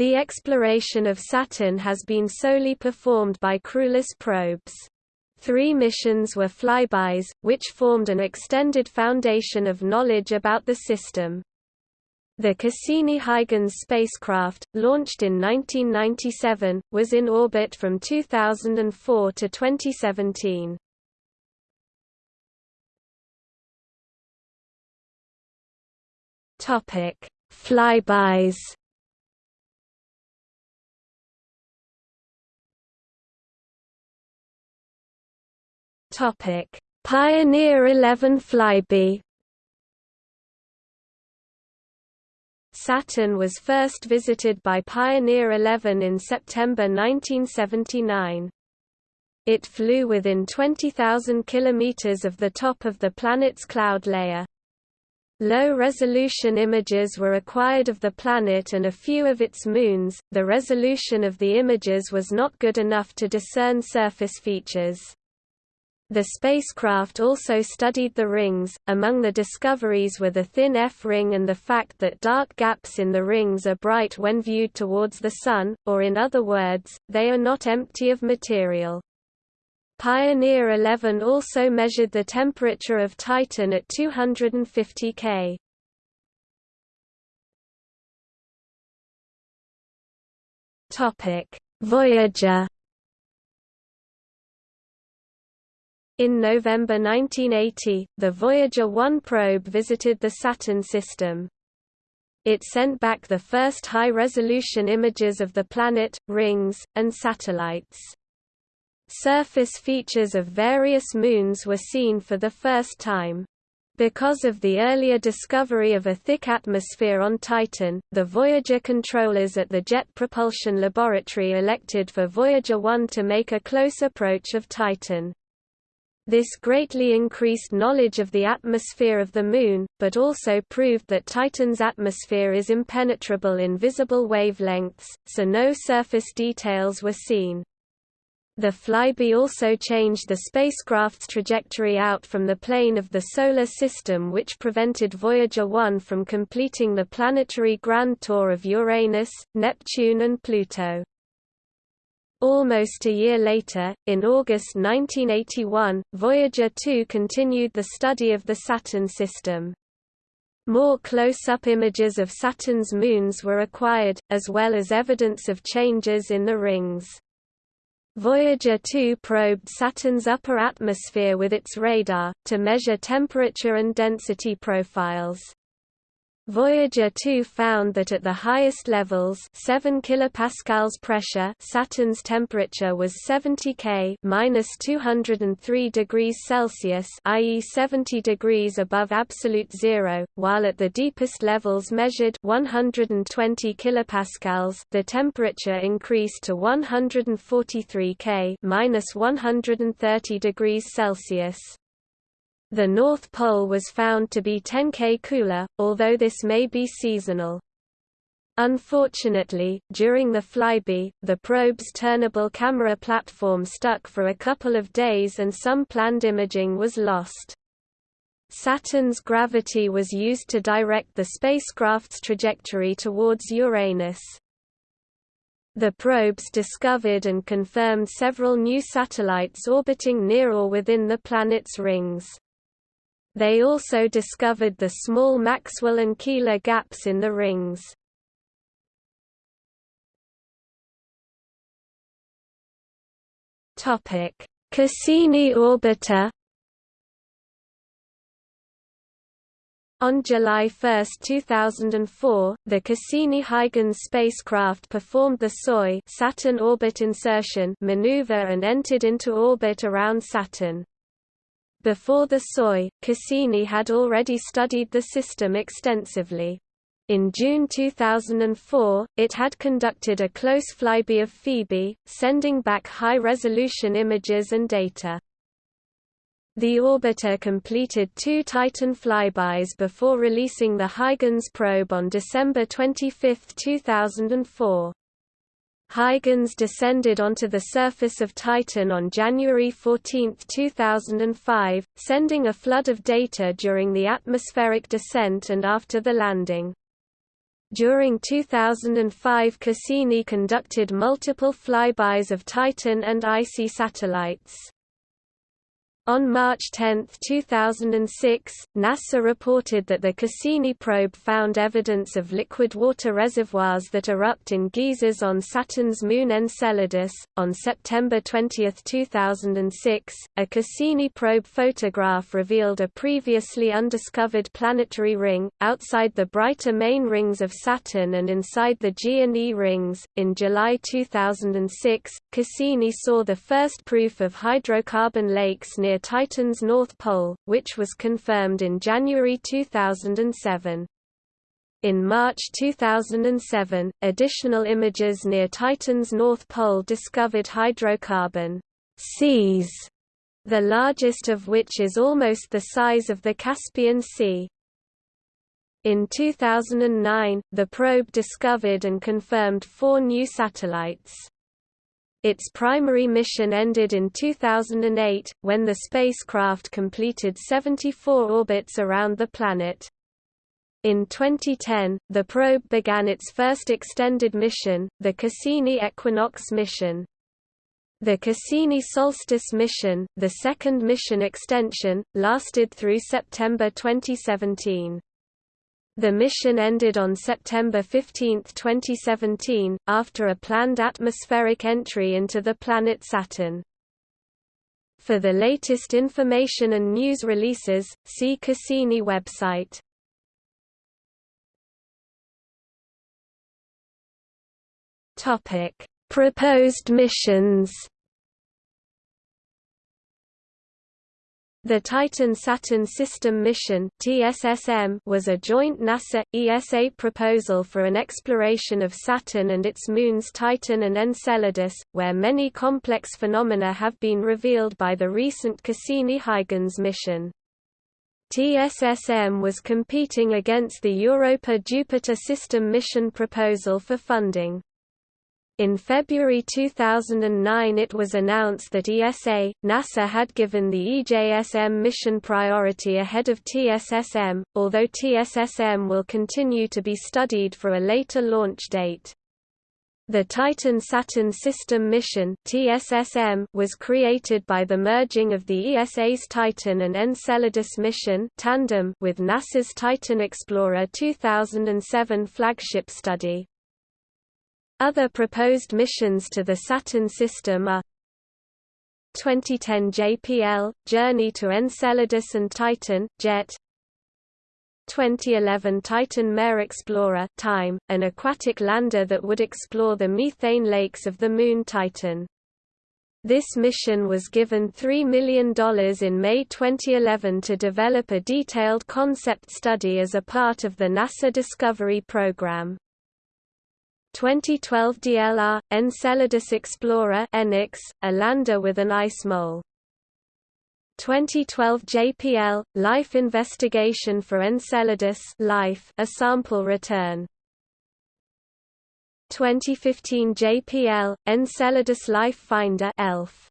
The exploration of Saturn has been solely performed by crewless probes. Three missions were flybys, which formed an extended foundation of knowledge about the system. The Cassini-Huygens spacecraft, launched in 1997, was in orbit from 2004 to 2017. Topic: Flybys. Topic: Pioneer 11 flyby. Saturn was first visited by Pioneer 11 in September 1979. It flew within 20,000 kilometers of the top of the planet's cloud layer. Low-resolution images were acquired of the planet and a few of its moons. The resolution of the images was not good enough to discern surface features. The spacecraft also studied the rings. Among the discoveries were the thin F ring and the fact that dark gaps in the rings are bright when viewed towards the Sun, or in other words, they are not empty of material. Pioneer 11 also measured the temperature of Titan at 250 K. Voyager. In November 1980, the Voyager 1 probe visited the Saturn system. It sent back the first high-resolution images of the planet, rings, and satellites. Surface features of various moons were seen for the first time. Because of the earlier discovery of a thick atmosphere on Titan, the Voyager controllers at the Jet Propulsion Laboratory elected for Voyager 1 to make a close approach of Titan. This greatly increased knowledge of the atmosphere of the Moon, but also proved that Titan's atmosphere is impenetrable in visible wavelengths, so no surface details were seen. The flyby also changed the spacecraft's trajectory out from the plane of the Solar System which prevented Voyager 1 from completing the planetary grand tour of Uranus, Neptune and Pluto. Almost a year later, in August 1981, Voyager 2 continued the study of the Saturn system. More close-up images of Saturn's moons were acquired, as well as evidence of changes in the rings. Voyager 2 probed Saturn's upper atmosphere with its radar, to measure temperature and density profiles. Voyager 2 found that at the highest levels 7 kilopascals pressure Saturn's temperature was 70 K minus 203 degrees Celsius i.e. 70 degrees above absolute zero, while at the deepest levels measured 120 kilopascals the temperature increased to 143 K minus 130 degrees Celsius. The North Pole was found to be 10 K cooler, although this may be seasonal. Unfortunately, during the flyby, the probe's turnable camera platform stuck for a couple of days and some planned imaging was lost. Saturn's gravity was used to direct the spacecraft's trajectory towards Uranus. The probes discovered and confirmed several new satellites orbiting near or within the planet's rings. They also discovered the small Maxwell and Keeler gaps in the rings. Topic: Cassini orbiter. On July 1, 2004, the Cassini-Huygens spacecraft performed the SOI Saturn orbit insertion maneuver and entered into orbit around Saturn. Before the SOI, Cassini had already studied the system extensively. In June 2004, it had conducted a close flyby of Phoebe, sending back high-resolution images and data. The orbiter completed two Titan flybys before releasing the Huygens probe on December 25, 2004. Huygens descended onto the surface of Titan on January 14, 2005, sending a flood of data during the atmospheric descent and after the landing. During 2005 Cassini conducted multiple flybys of Titan and icy satellites. On March 10, 2006, NASA reported that the Cassini probe found evidence of liquid water reservoirs that erupt in geysers on Saturn's moon Enceladus. On September 20, 2006, a Cassini probe photograph revealed a previously undiscovered planetary ring, outside the brighter main rings of Saturn and inside the G and E rings. In July 2006, Cassini saw the first proof of hydrocarbon lakes near Titan's North Pole, which was confirmed in January 2007. In March 2007, additional images near Titan's North Pole discovered hydrocarbon seas, the largest of which is almost the size of the Caspian Sea. In 2009, the probe discovered and confirmed four new satellites. Its primary mission ended in 2008, when the spacecraft completed 74 orbits around the planet. In 2010, the probe began its first extended mission, the Cassini Equinox mission. The Cassini Solstice mission, the second mission extension, lasted through September 2017. The mission ended on September 15, 2017, after a planned atmospheric entry into the planet Saturn. For the latest information and news releases, see Cassini website. Proposed missions The Titan-Saturn System Mission was a joint NASA-ESA proposal for an exploration of Saturn and its moons Titan and Enceladus, where many complex phenomena have been revealed by the recent Cassini-Huygens mission. TSSM was competing against the Europa-Jupiter System mission proposal for funding. In February 2009 it was announced that ESA, NASA had given the EJSM mission priority ahead of TSSM, although TSSM will continue to be studied for a later launch date. The Titan-Saturn System Mission (TSSM) was created by the merging of the ESA's Titan and Enceladus mission tandem with NASA's Titan Explorer 2007 flagship study. Other proposed missions to the Saturn system are 2010 JPL – Journey to Enceladus and Titan, JET 2011 Titan Mare Explorer TiME, an aquatic lander that would explore the methane lakes of the Moon Titan. This mission was given $3 million in May 2011 to develop a detailed concept study as a part of the NASA Discovery Program. 2012 DLR, Enceladus Explorer EnEx, a lander with an ice mole. 2012 JPL, Life Investigation for Enceladus Life, a sample return. 2015 JPL, Enceladus Life Finder ELF.